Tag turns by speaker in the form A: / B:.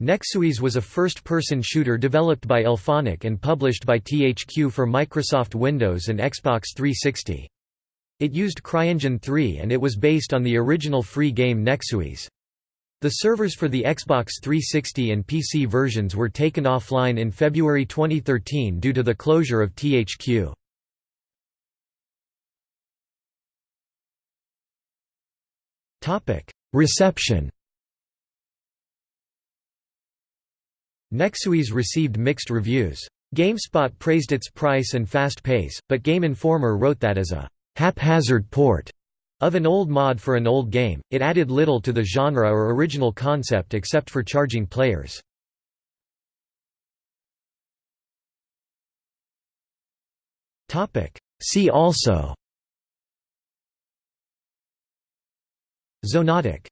A: Nexuiz was a first-person shooter developed by IllFonic and published by THQ for Microsoft Windows and Xbox 360. It used CryEngine 3 and it was based on the original free game Nexuiz. The servers for the Xbox 360 and PC versions were taken offline in February 2013 due to the closure of THQ. Reception Nexuiz received mixed reviews. GameSpot praised its price and fast pace, but Game Informer wrote that as a haphazard port of an old mod for an old game, it added little to the genre or original concept except for charging players. See also Xonotic